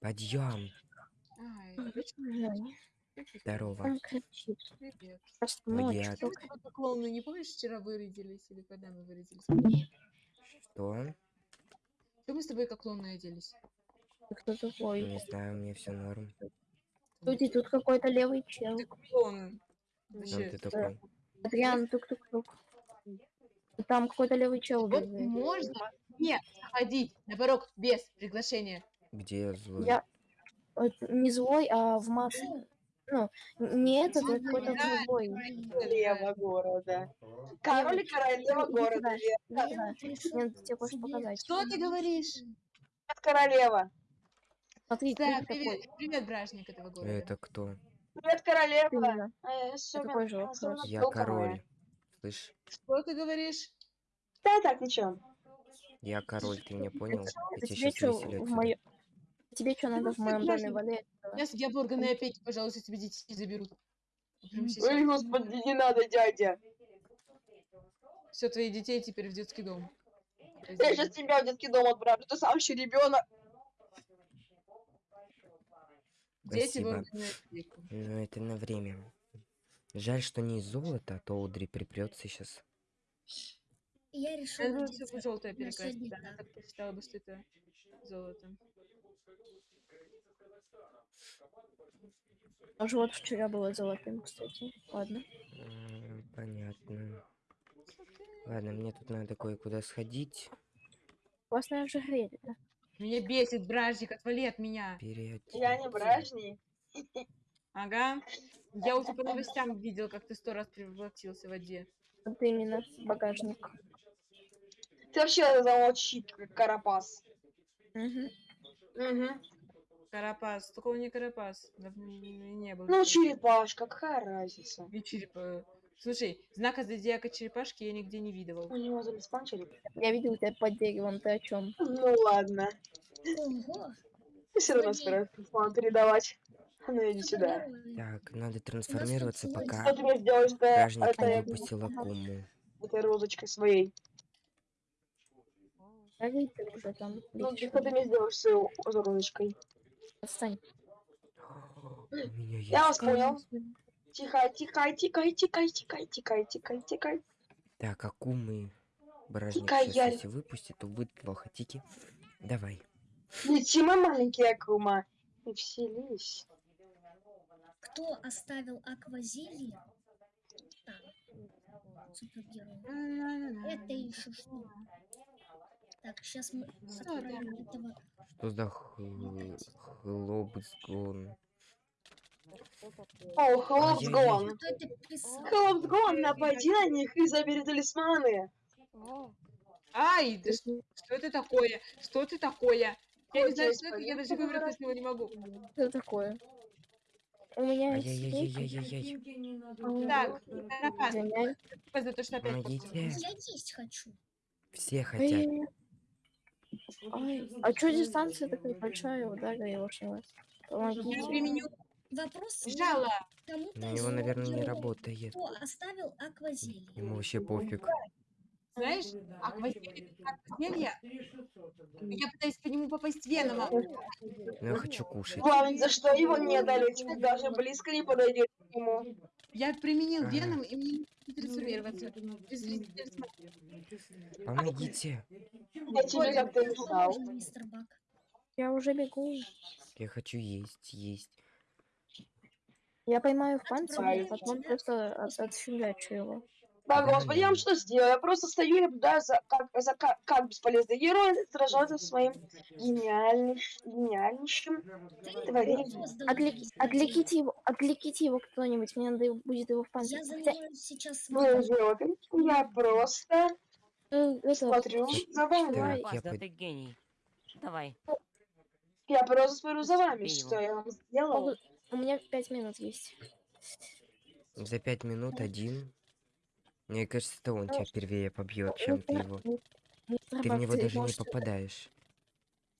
Подъем. Ой, Здорово. Он кричит. привет. Просто ночь только. тобой клоуны, не помнишь, вчера вырядились или когда мы вырядились? Что? Что мы с тобой как клоуны оделись? Ты Кто такой? Не знаю, мне все норм. Люди, тут какой-то левый чел. Ты клоун. Кто Вообще. ты такой? Адриан, тук-тук-тук. Там какой-то левый чел Вот можно не ходить на порог без приглашения. Где я злой? Я вот не злой, а в маске. Ну, не этот, а какой-то Да, другой. Королева города. Король и королева города. Да, Мне надо тебе кое-что показать. Что ты говоришь? Королева. Смотри, Да, ты привет, такой. привет, бражник этого города. Это кто? Привет, королева. Э, особенно- такой же. Я король. Слышь, Что ты говоришь? Да, так, ничего. Я король, ты меня понял? Я тебе сейчас что в моё... Тебе что надо в моем доме валять? Я судья Боргана и опять, пожалуйста, тебе детей заберут. Ой, сейчас. господи, не надо, дядя. Все, твои детей теперь в детский дом. Я сейчас тебя в детский дом отправлю. Ты сам еще ребенок. Дети. Ну, это на время. Жаль, что не из золота, а то Удри припрется сейчас. Я решил Я думаю, одеться. все желтое на перекрасить. Да, она так. посчитала бы, что это золото. Тоже вот вчера было золотым, кстати. Ладно. Понятно. Ладно, мне тут надо кое-куда сходить. Классное ожерелье. да? Меня бесит бражник, отвали от меня. Переодеться. Я не бражник. Ага. Я уже по новостям видел, как ты сто раз превратился в воде. Вот именно, багажник. Ты вообще замолчи, как карапас. Мгм. Угу. Карапас. Только он не карапас. Не был. Ну, черепашка, какая разница? И черепа. Слушай, знака зодиака черепашки я нигде не видывал. У него залиспан череп. Я видел тебя под деревом, ты о чем? Ну ладно. Ого! Ты все равно собираешься план передавать. А Ну иди что сюда. Так, надо трансформироваться, пока Что ты мне сделаешь бражник не этой, выпустил Акуму. этой розочкой своей? Горит ты уже там. Ну, что ты мне сделаешь с розочкой? Отстань. Я вас понял. Тихо, тихо, тихо, тихо, тихо, тихо, тихо, тихо. Так, Акумы бражник сейчас если выпустит, то будет плохо. Тики, давай. Лети, мой маленький Акума. И вселись. Кто оставил аквазилье? Так, супергерой. Это еще что? Так, сейчас мы отправим этого. Что за хл- хлопсгон? О, это писал? Хлопсгон, напади на них и забери талисманы. Ай, да что, что это такое? Что это такое? Я не знаю, что это, я даже выбраться с него не могу. Что такое? У меня есть. Так, спасибо за то, что опять. Я есть хочу. Все хотят. Ай. А что дистанция такая большая, удара его раз. Я Помогите. применю Вопрос жало. На из него, наверное, не работает. Кто оставил аквазилье? Ему вообще пофиг. Знаешь, аквазелье, аквазелье, я пытаюсь по нему попасть венома. Но я хочу кушать. Главное, за что его не дали, даже близко не подойдет к нему. Я применил веном, и мне не трансформироваться. Без резидента. Помогите. Я тебе как-то написал. Помощь, мистер Бак. Я уже бегу. Я хочу есть, есть. Я поймаю в панцирь, а потом просто от- отфигачу его. Да, Да, господи, я вам да. что сделаю? Я просто стою и наблюдаю за как, за как, как бесполезный герой сражается со своим гениальным, гениальнейшим творением. Отвлеките его, отвлеките его кто-нибудь, мне надо будет его в панцирь. Я Хотя, занимаюсь сейчас идиоты. Я просто это, смотрю за вами. Давай. я да под- ты гений. Давай. Я просто смотрю за вами, что его. я вам сделал. у меня пять минут есть. за пять минут один. Мне кажется, это он тебя первее побьет, чем ты его. Ты в него даже не может, попадаешь.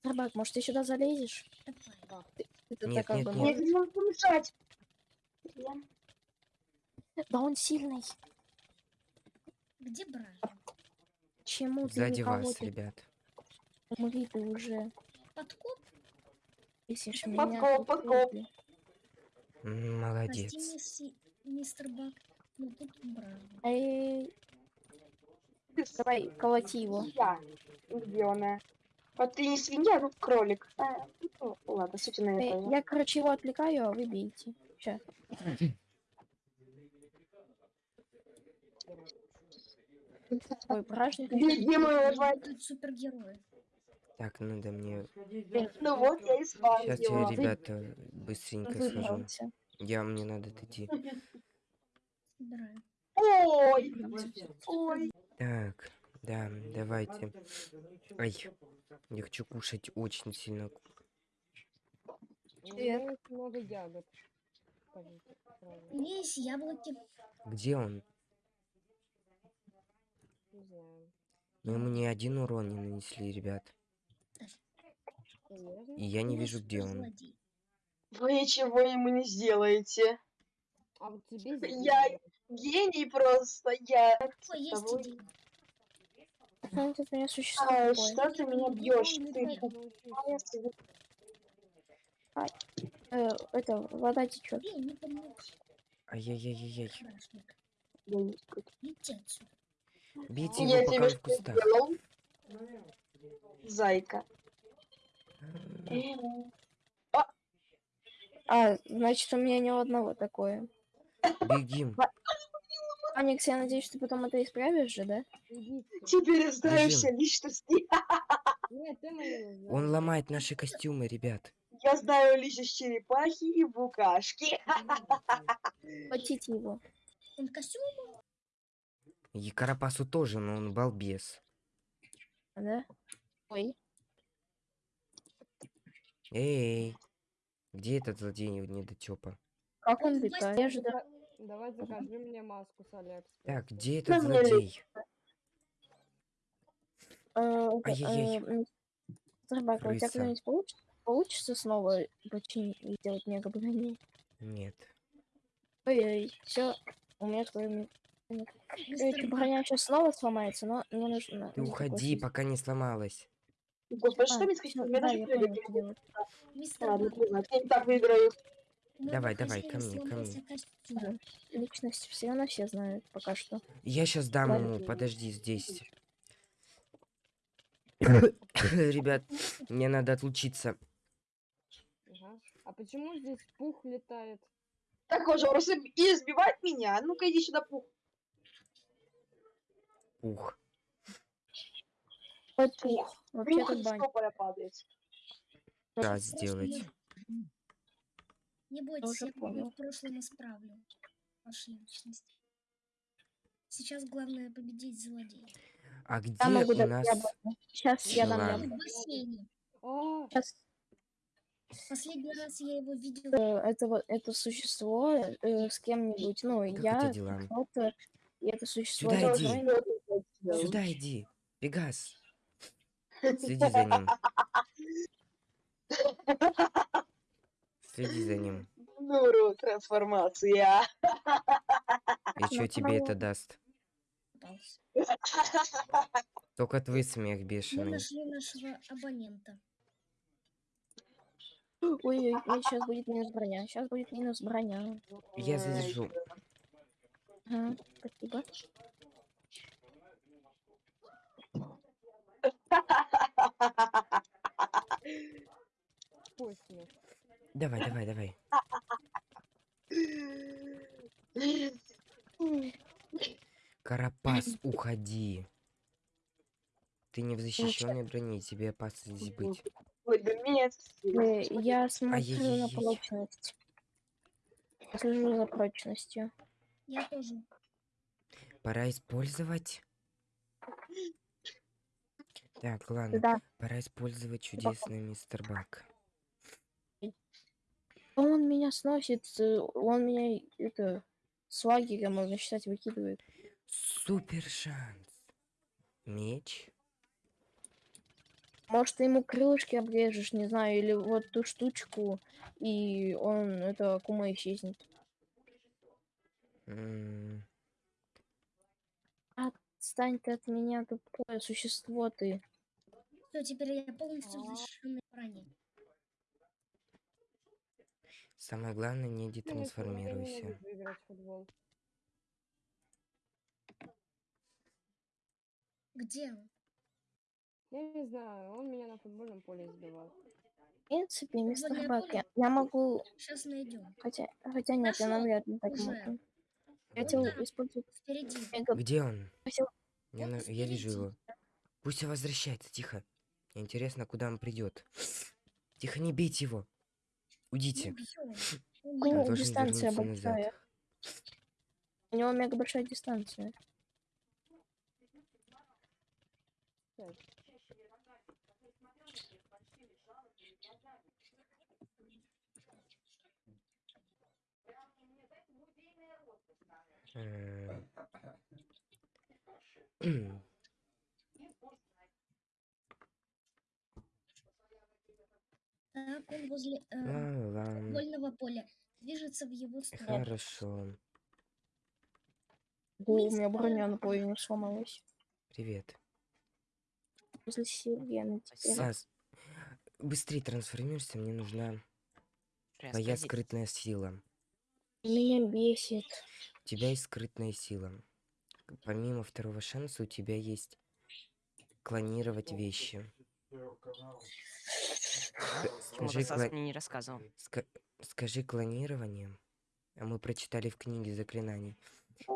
Мистер Бак, может, ты сюда залезешь? Нет, нет, нет. Я не могу помешать. Да он сильный. Где брат? Чему ты Сзади вас, ребят. ты уже? подкоп? Подкоп, подкоп. Прости, Молодец. мисси- мистер Бак. Ну тут. Эй, давай, колоти его. Я. Где она? Вот ты не свинья, ну кролик. А, ну, ладно, суть на Эй, это. я, короче, его отвлекаю, а вы бейте. Сейчас. Ой, бражник. Беги, мой уважаемый. Тут супергерои. Так, надо мне... Ну вот, я и спал Сейчас я, ребята, быстренько схожу. Я, мне надо идти. Ой, ой. Так, да, давайте. Ай, я хочу кушать очень сильно. Привет. много ягод. Есть яблоки. Где он? Не знаю. Мы ему ни один урон не нанесли, ребят. И я не меня вижу, где он. Вы ничего ему не сделаете. А вот тебе Я гений просто. Я. Ой, есть Тобой. идея. Знаете, у меня существо А, что ты меня бьешь? Ты Э, это, вода течет. Бей, не помнишь. Ай-яй-яй-яй. Страшник. Гений. Иди отсюда. Бейте Я его, пока тебе он в кустах. сделал? Зайка. А, значит, у меня ни у одного такое. Бегим. Аникс, я надеюсь, ты потом это исправишь же, да? Теперь знаешься Бежим. личности. Нет, ты знаешь. Он ломает наши костюмы, ребят. Я знаю личность черепахи и букашки. Хватите его. Он костюм? И Карапасу тоже, но он балбес. Да? Ой. Эй, где этот злодей недотёпа? Как он летает? Давай закажи мне маску с Алекс. Так, где этот злодей? Э, Ай-яй-яй. э, м, Зарбак, а у тебя Крыса. когда-нибудь получится, получится снова починить и сделать мега броню? Нет. Ой-ой, все, у меня твой Короче, броня сейчас снова сломается, но мне нужно... Ты уходи, пока не сломалась. Господи, что А, мне сказать? да, Я даже не так выиграю. У моего Давай, давай, ко мне, ко мне. Личность все равно все знают пока что. Я сейчас дам ему, подожди здесь. Ребят, мне надо отлучиться. Ага. А почему здесь пух летает? Так, уже просто избивать меня. Ну-ка, иди сюда, пух. Ух. Вот пух. Пух Вообще-то падает. Да, сделать. Не бойтесь, я понял. в прошлом исправлю вашу личность. Сейчас главное победить злодея. А где Я могу у дать нас... яблоко. Сейчас я дам яблоко. в бассейне. Сейчас Последний раз я его видела. это вот это существо э, с кем-нибудь, ну, Как я, кто-то, и это существо... Сюда иди. другой- Сюда иди. Пегас. Следи за ним. Следи за ним. Нуру, трансформация. И что тебе это даст? Только твой смех Мы бешеный. нашли нашего абонента. Ой-ой, сейчас будет минус броня, сейчас будет минус броня. Я задержу. Ага, спасибо. пусть мне. Давай, давай, давай. Карапас, уходи. Ты не в защищенной броне, тебе опасно здесь быть. Ой, да меня Э, Я смотрю на прочность. Я слежу за прочностью. Я тоже. Пора использовать. Так, ладно. Да, Пора использовать чудесный мистер Бак. Он меня сносит, э, он меня это с лагеря, можно считать, выкидывает. Супер шанс. Меч. Может, ты ему крылышки обрежешь, не знаю, или вот ту штучку, и он, это, кума исчезнет. М, Отстань ты от меня, тупое существо ты. Все, теперь я полностью в защищенной броне. Самое главное, не Ну, детрансформируйся. может выиграть футбол. Где он? Я не знаю, он меня на футбольном поле сбивал. В принципе, мистер Бак, я, я могу... Сейчас найдем. Хотя, хотя нет, я Нашёл навряд ли так уже. могу. Я хотел использовать... Впереди. Где он? хотел- Я, на- я вижу его. Пусть он возвращается, тихо. Интересно, куда он придет. Тихо, не бейте его. Уйдите. У него дистанция большая. У него мега большая дистанция. Так, Так, он возле э, ла-ла. футбольного поля. Движется в его сторону. Хорошо. О, у меня броня на половине сломалась. Привет. После Сергея теперь. Сас, быстрее трансформируйся, мне нужна твоя скрытная сила. Меня бесит. У тебя есть скрытная сила. Помимо второго шанса у тебя есть клонировать вещи. Почему-то Скажи, кла- мне не рассказывал. ска- скажи клонирование. А мы прочитали в книге заклинаний.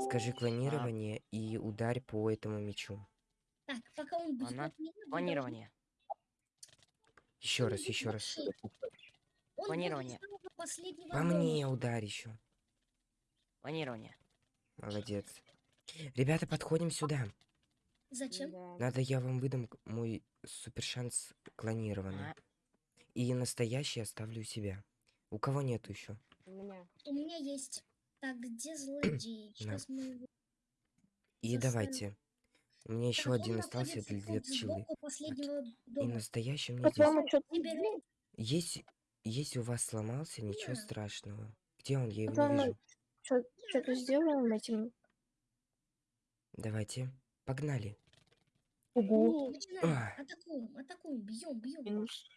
Скажи клонирование и ударь по этому мечу. Так, пока он вы должны- Планирование. Еще раз, будет еще раз. будет Планирование. По мне ударь еще. Планирование. Молодец. Ребята, подходим сюда. Зачем? Надо я вам выдам мой супер шанс клонированный. А, И настоящий оставлю у себя. У кого нету еще? У меня. У меня есть. Так, где злодей? Сейчас мы его... И Заставь. давайте. У меня еще Так, один остался для, для пчелы. И настоящий у меня здесь. Есть, если у вас сломался, ничего Да. страшного. Где он? Я его не По-твоему, вижу. что-то сделаем этим? Давайте. Погнали. Угу. Начинаем. Ах. Атакуем, атакуем, бьем, бьем. Минус.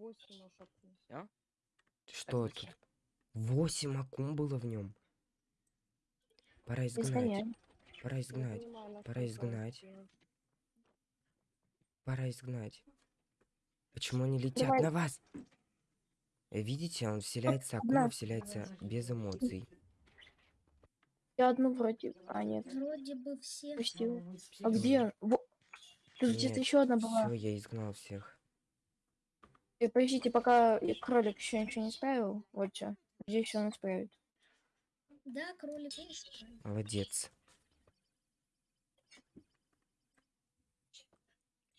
Восемь ошибку. Что зачем? тут? Восемь акум было в нем. Пора изгнать. Пора изгнать. понимаю, Пора изгнать. Пора изгнать. Почему они летят Давай. на вас? Э, Видите, он вселяется, акума на. вселяется без эмоций. Я одну вроде... А, нет. Вроде бы все. А где? Во- Тут где-то еще одна была. Все, я изгнал всех. Э, Подождите, пока и кролик еще ничего не справил. Вот что. Здесь все он исправит. Да, кролик он исправил. Молодец.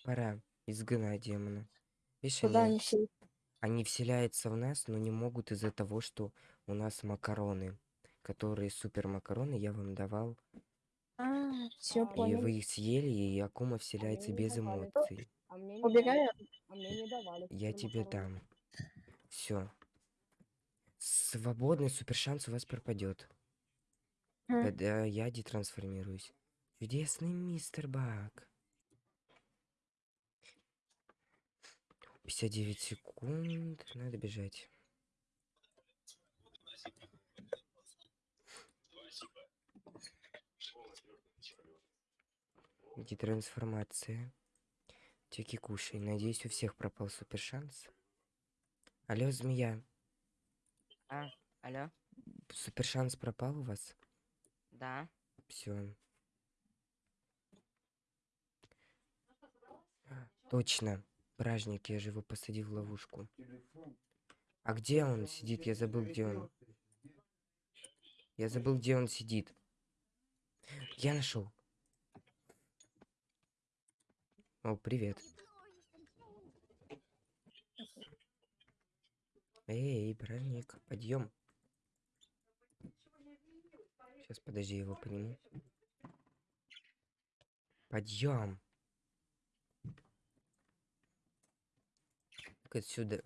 Пора изгнать демона. Видишь, Куда они, они все? они вселяются в нас, но не могут из-за того, что у нас макароны. Которые супер макароны я вам давал. А, все А, И понял. вы их съели, и Акума вселяется не без эмоций. А мне не Убегаю. дали. А мне не давали. Я тебе дам. Все. Свободный супер шанс у вас пропадет. Когда я детрансформируюсь. Чудесный мистер Бак. 59 секунд. Надо бежать. Детрансформация. Теки кушай. Надеюсь, у всех пропал супер шанс. Алло, змея. А, алло? Супер шанс пропал у вас? Да. Все. Точно. Бражник, я же его посадил в ловушку. А где он сидит? Я забыл, где он. Я забыл, где он сидит. Я нашел. О, привет. Эй, бражник, подъем. Сейчас, подожди, его подниму. Подъем. Отсюда.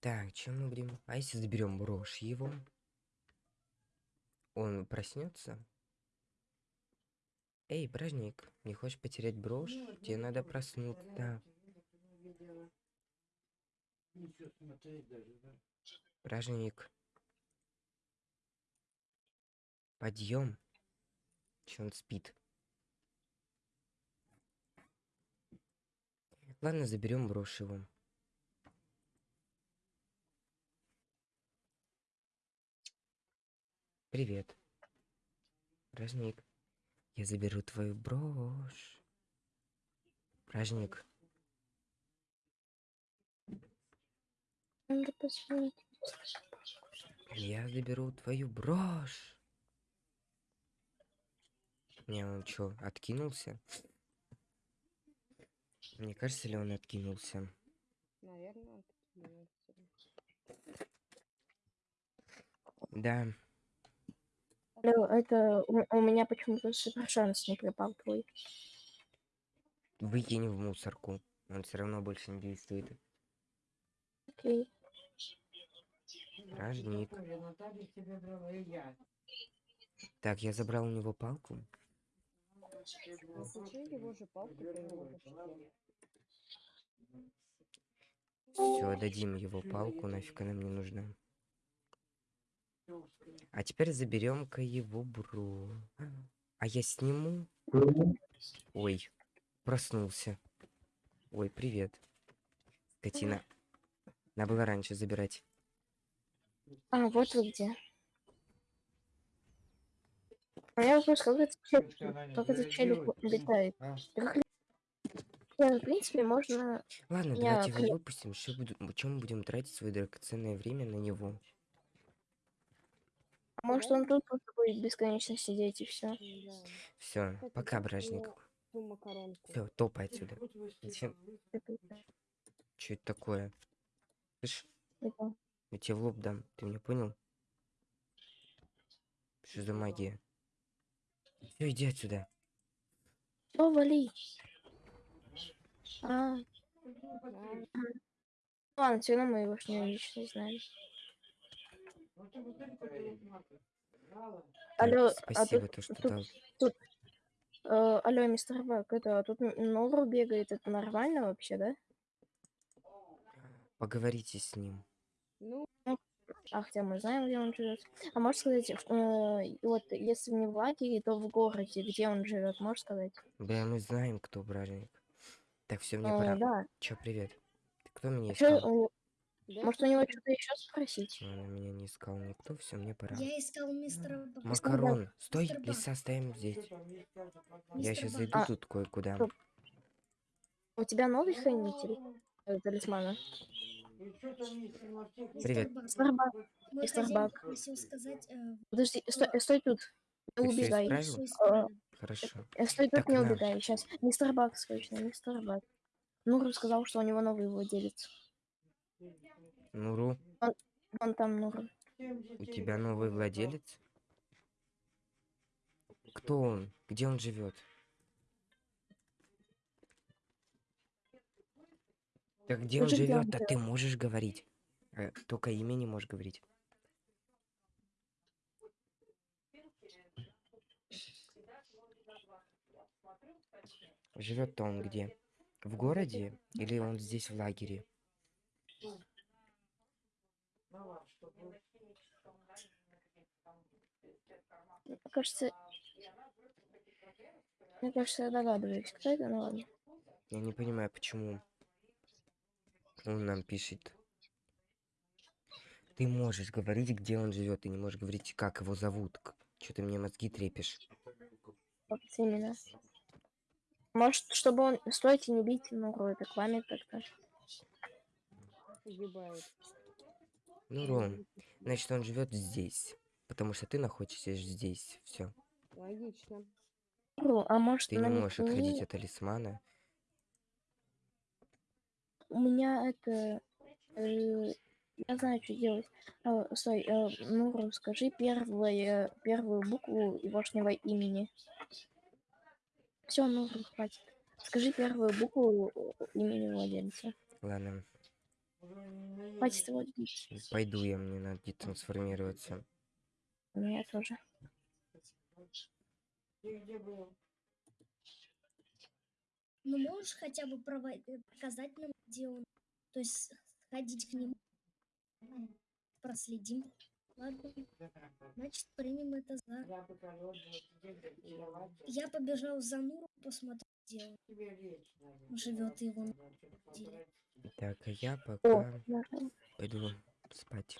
Так, чем мы будем? А если заберем брошь его? Он проснется? Эй, бражник, не хочешь потерять брошь? Тебе надо проснуться. Да. Бражник. Подъем. Че он спит? Ладно, заберем брошь его. Привет. Бражник. Я заберу твою брошь. Надо позвонить. Я заберу твою брошь. Не, он чё, откинулся? Мне кажется ли он откинулся? Наверное, откинулся. Да, Алло, это у, у меня почему-то супер шанс не пропал твой. выкинь в мусорку. Он все равно больше не действует. Окей. Бражник. Так, я забрал у него палку. Все, дадим его палку, нафиг она мне нужна. А теперь заберем-ка его бро. А я сниму. Ой, проснулся. Ой, привет. Скотина. Надо было раньше забирать. А, вот вы где. А я вопрос, как этот челик, как этот челик летает? А. Как в принципе, можно... Ладно, Я давайте его выпустим. Что буду... Чем мы будем тратить свое драгоценное время на него? А Может, он тут просто будет бесконечно сидеть и все. Все, пока, бражник. Все, топай отсюда. Зачем? Что это такое? Слышь, я тебе в лоб дам. Ты меня понял? Что за магия? Все, иди отсюда. О, вали. А, ладно, все равно мы его ж не лично знаем. Так, Алло, а спасибо, тут- то, что тут- дал. Э, алло, мистер Бак, это а тут Нору бегает, это нормально вообще, да? Поговорите с ним. Ну, А хотя мы знаем, где он живет. А можешь сказать, э, вот если не в лагере, то в городе, где он живет, можешь сказать? Да, мы знаем, кто бражник. Так, все, мне Э, пора. да. Чё, привет. Ты кто меня Чё, искал? э, да, может, у него что-то еще спросить? Он меня не искал никто, все, мне пора. Я искал мистера Бак. Макарон, стой, Мистер Бак. леса ставим здесь. Я сейчас Бак. зайду А, тут кое-куда. У тебя новый хранитель э, талисмана? Привет. Бак, Мистер Бак, Мистер Бак. сказать... э, подожди, стой, э, стой тут. Не Ты убегай. А, исправил. Хорошо. э, Стой тут, Так, не на. убегай. Сейчас. Мистер Бак, срочно, мистер Бак. Нуру сказал, что у него новый владелец. Нуру, Вон там Нуру. у тебя новый владелец? Кто он? Где он живет? Так он где он живет? А ты можешь говорить? Э, Только имя не можешь говорить. Живет-то он где? В городе или он здесь в лагере? Мне кажется... Мне кажется, я догадываюсь, кто это, ну ладно. Я не понимаю, почему он нам пишет. Ты можешь говорить, где он живет, ты не можешь говорить, как его зовут. Что ты мне мозги трепишь? Вот именно. Может, чтобы он... Стойте, не бейте Нуру, это к вами как-то. Ну, Ром, значит, он живет здесь. Потому что ты находишься здесь. Все. Логично. Нуру, а может, Ты не можешь намекни- отходить от талисмана. У меня это... э, я знаю, что делать. А, стой, э, Нуру, скажи первое, первую букву егошнего имени. Все, Нуру, хватит. Скажи первую букву э, имени владельца. Ладно, Хватит его пойду я, мне надо детрансформироваться. У меня тоже. Ну, можешь хотя бы показать нам, где он? То есть сходить к нему? проследим. Ладно. Значит, примем это за. Я побежал за Нуру посмотреть, где он живет его. Так, а я О, пока можно. пойду спать.